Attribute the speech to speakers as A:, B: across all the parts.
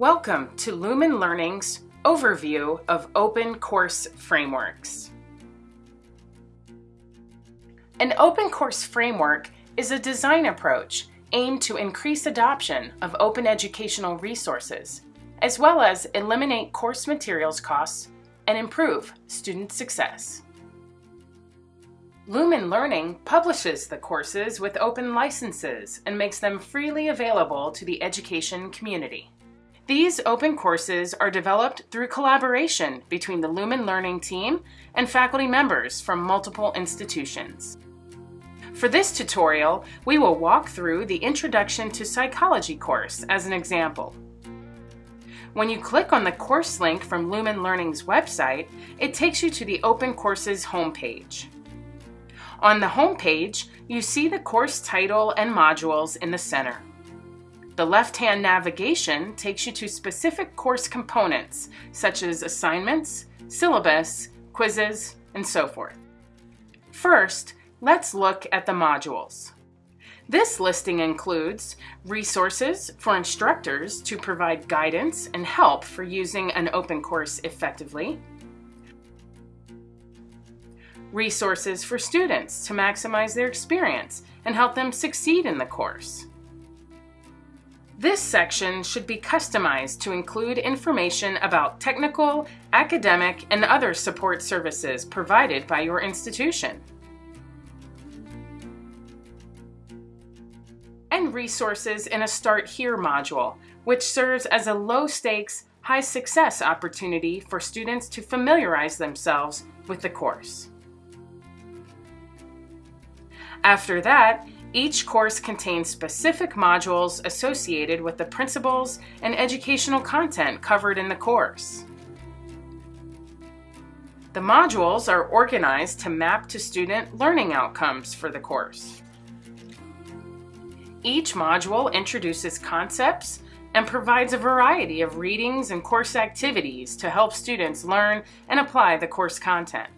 A: Welcome to Lumen Learning's overview of open course frameworks. An open course framework is a design approach aimed to increase adoption of open educational resources, as well as eliminate course materials costs and improve student success. Lumen Learning publishes the courses with open licenses and makes them freely available to the education community. These open courses are developed through collaboration between the Lumen Learning team and faculty members from multiple institutions. For this tutorial, we will walk through the Introduction to Psychology course as an example. When you click on the course link from Lumen Learning's website, it takes you to the Open Courses homepage. On the homepage, you see the course title and modules in the center. The left-hand navigation takes you to specific course components, such as assignments, syllabus, quizzes, and so forth. First, let's look at the modules. This listing includes resources for instructors to provide guidance and help for using an open course effectively, resources for students to maximize their experience and help them succeed in the course, this section should be customized to include information about technical, academic, and other support services provided by your institution. And resources in a Start Here module, which serves as a low-stakes, high-success opportunity for students to familiarize themselves with the course. After that, each course contains specific modules associated with the principles and educational content covered in the course. The modules are organized to map to student learning outcomes for the course. Each module introduces concepts and provides a variety of readings and course activities to help students learn and apply the course content.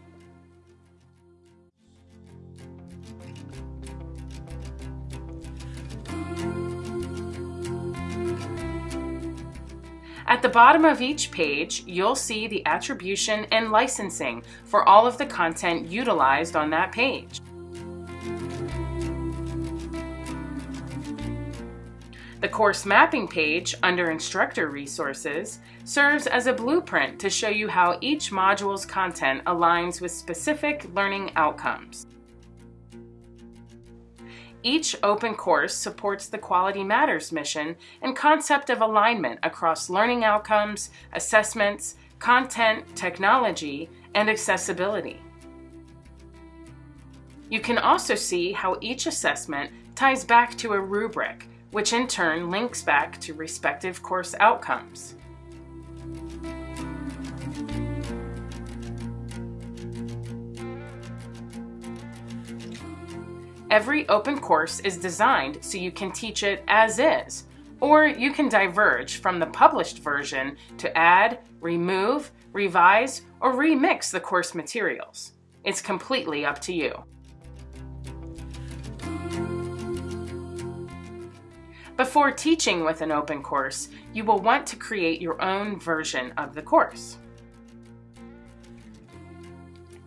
A: At the bottom of each page, you'll see the attribution and licensing for all of the content utilized on that page. The course mapping page under Instructor Resources serves as a blueprint to show you how each module's content aligns with specific learning outcomes. Each open course supports the Quality Matters mission and concept of alignment across learning outcomes, assessments, content, technology, and accessibility. You can also see how each assessment ties back to a rubric, which in turn links back to respective course outcomes. Every open course is designed so you can teach it as is, or you can diverge from the published version to add, remove, revise, or remix the course materials. It's completely up to you. Before teaching with an open course, you will want to create your own version of the course.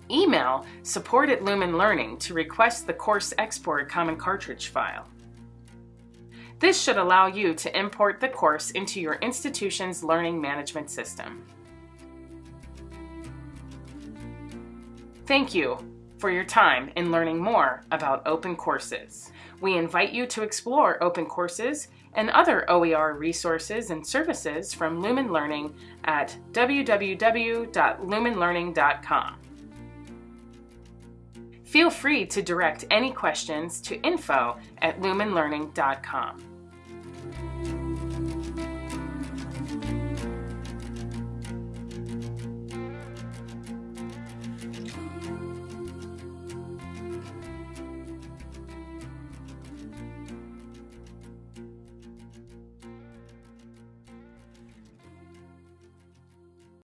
A: Email support at Lumen Learning to request the course export common cartridge file. This should allow you to import the course into your institution's learning management system. Thank you for your time in learning more about open courses. We invite you to explore open courses and other OER resources and services from Lumen Learning at www.lumenlearning.com. Feel free to direct any questions to info at lumenlearning.com.